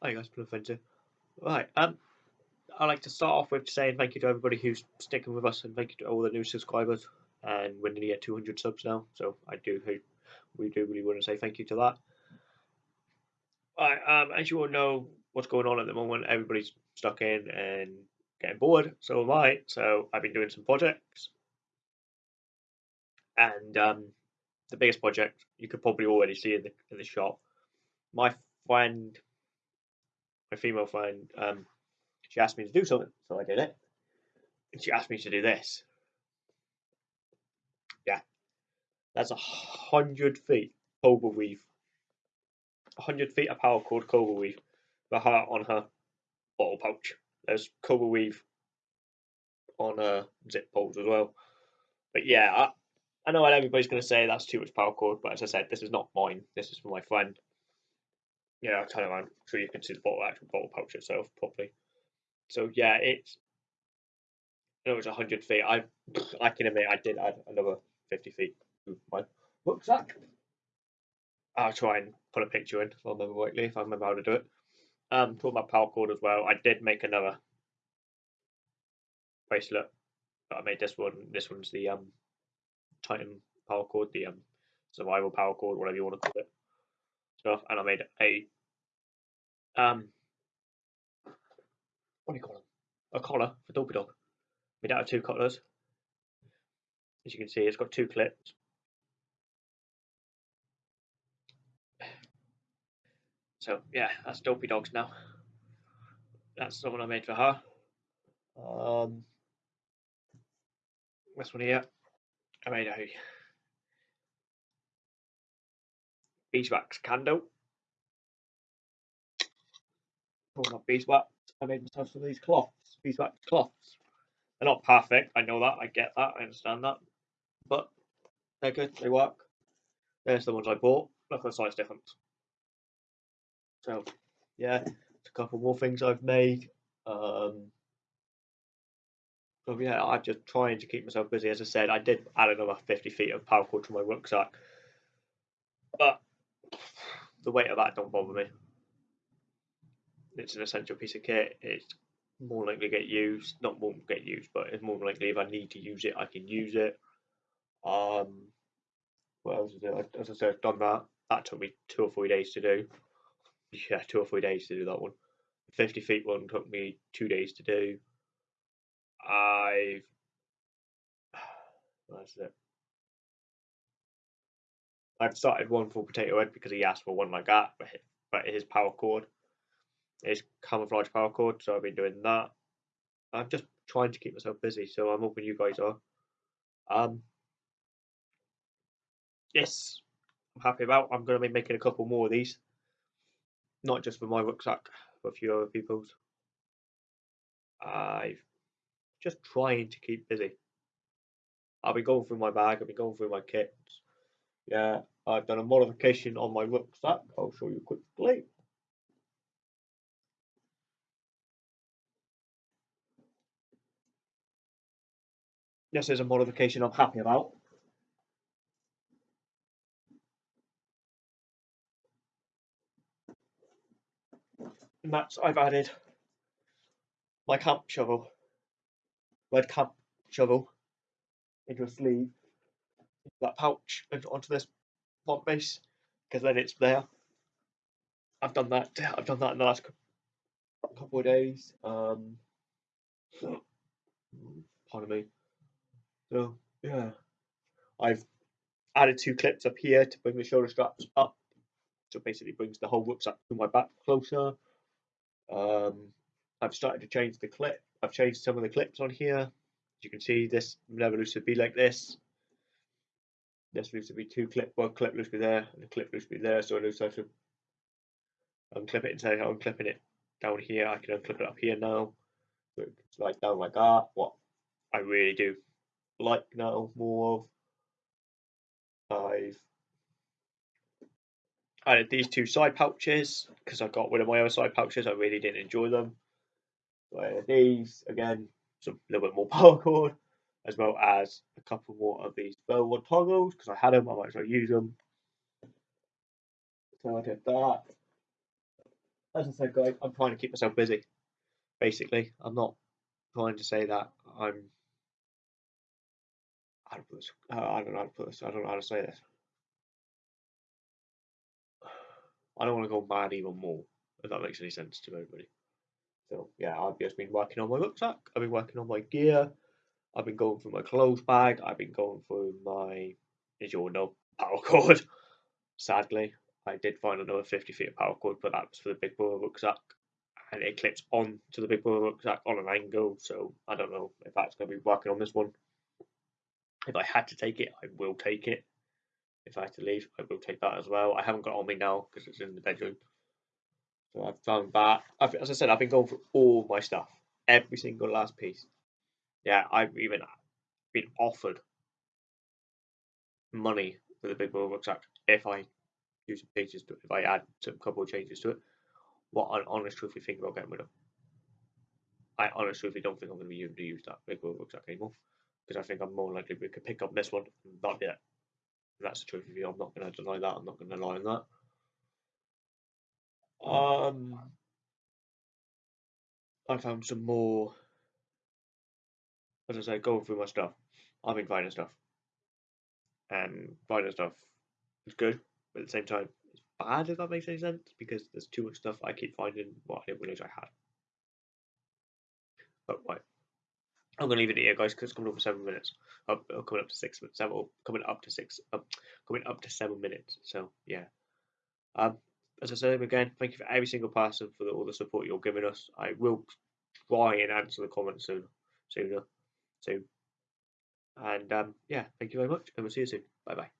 Hi guys, Blue. Right, um, I'd like to start off with saying thank you to everybody who's sticking with us and thank you to all the new subscribers. And we're nearly at 200 subs now, so I do hope we do really want to say thank you to that. Right, um, as you all know, what's going on at the moment, everybody's stuck in and getting bored, so am I. So I've been doing some projects. And um, the biggest project you could probably already see in the, in the shop. My friend my female friend, um, she asked me to do something, so I did it. And she asked me to do this. Yeah, that's a hundred feet cobra weave. A hundred feet of paracord cobra weave. The heart on her bottle pouch. There's cobra weave on her zip poles as well. But yeah, I, I know what everybody's going to say that's too much paracord, but as I said, this is not mine. This is for my friend yeah, I'll turn around sure you can see the bottle actual bottle pouch itself properly. So yeah, it's it was hundred feet. I I can admit I did add another fifty feet to my rucksack. I'll try and put a picture in if I remember if I remember how to do it. Um, talking about paracord as well, I did make another bracelet. But I made this one. This one's the um Titan paracord, the um survival paracord, whatever you want to call it stuff, and I made a um what do you call them? A collar for Dopey Dog. Made out of two collars. As you can see, it's got two clips. So yeah, that's Dopey Dogs now. That's the one I made for her. Um, this one here, I made a beeswax candle. Oh, not beeswax. I made myself some of these cloths, beeswax cloths. They're not perfect. I know that. I get that. I understand that. But they're good. They work. There's the ones I bought. Look at the size difference. So, yeah, a couple more things I've made. Um, so yeah, I'm just trying to keep myself busy. As I said, I did add another 50 feet of paracord to my rucksack, but the weight of that don't bother me. It's an essential piece of kit. It's more likely to get used. Not won't get used, but it's more likely if I need to use it, I can use it. Um, what else is it? As I said, I've done that. That took me two or three days to do. Yeah, two or three days to do that one. The 50 feet one took me two days to do. I've. That's it. I've started one for Potato Head because he asked for one like that, but his, but his paracord is camouflage paracord, so I've been doing that. I'm just trying to keep myself busy, so I'm hoping you guys are. Um, yes, I'm happy about. I'm going to be making a couple more of these, not just for my rucksack, but a few other people's. I've just trying to keep busy. I'll be going through my bag. I'll be going through my kits. Yeah, I've done a modification on my rucksack. I'll show you quickly. This is a modification I'm happy about. And that's I've added my camp shovel, red camp shovel, into a sleeve, that pouch, and onto this front base, because then it's there. I've done that. I've done that in the last couple of days. Um, pardon me. So yeah, I've added two clips up here to bring the shoulder straps up. So basically brings the whole rucksack to my back closer. Um, I've started to change the clip. I've changed some of the clips on here. As you can see, this never used to be like this. This used to be two clip, one clip used to be there, and a clip used to be there. So I lose have to unclip it and say I'm unclipping it down here. I can unclip it up here now. So like down like that. What I really do like now more of. I've added these two side pouches because I got rid of my other side pouches. I really didn't enjoy them. So I added these again, some little bit more paracord, as well as a couple more of these Velvet toggles because I had them. I might as well use them. So I did that. as I said, guys, I'm trying to keep myself busy. Basically, I'm not trying to say that I'm. I don't, this, uh, I don't know how to put this. I don't know how to say this. I don't want to go mad even more, if that makes any sense to everybody. So yeah, I've just been working on my rucksack. I've been working on my gear. I've been going through my clothes bag. I've been going through my, as you all know, power cord. Sadly, I did find another 50 feet of paracord, but that was for the Big Brother rucksack. And it clips on to the Big Brother rucksack on an angle, so I don't know if that's going to be working on this one. If I had to take it, I will take it. If I had to leave, I will take that as well. I haven't got on me now because it's in the bedroom. So I've found that. I've, as I said, I've been going through all my stuff, every single last piece. Yeah, I've even been offered money for the Big Brother rucksack if I do some changes to it, if I add a couple of changes to it. What I honest truthfully think about getting rid of. I honestly don't think I'm going to be able to use that Big Brother rucksack anymore because I think I'm more likely we could pick up this one, and not yet. And that's the truth of you. I'm not going to deny that. I'm not going to lie on that. Um, I found some more, as I say, going through my stuff. I've been finding stuff, and finding stuff is good, but at the same time, it's bad if that makes any sense because there's too much stuff I keep finding what I didn't realize I had. But right, I'm gonna leave it here, guys, because it's coming up for seven minutes. Oh, oh, coming up to six, seven, coming up to six, uh, coming up to seven minutes. So yeah. Um, as I said again, thank you for every single person for the, all the support you're giving us. I will try and answer the comments soon, sooner, soon. And um, yeah, thank you very much, and we'll see you soon. Bye bye.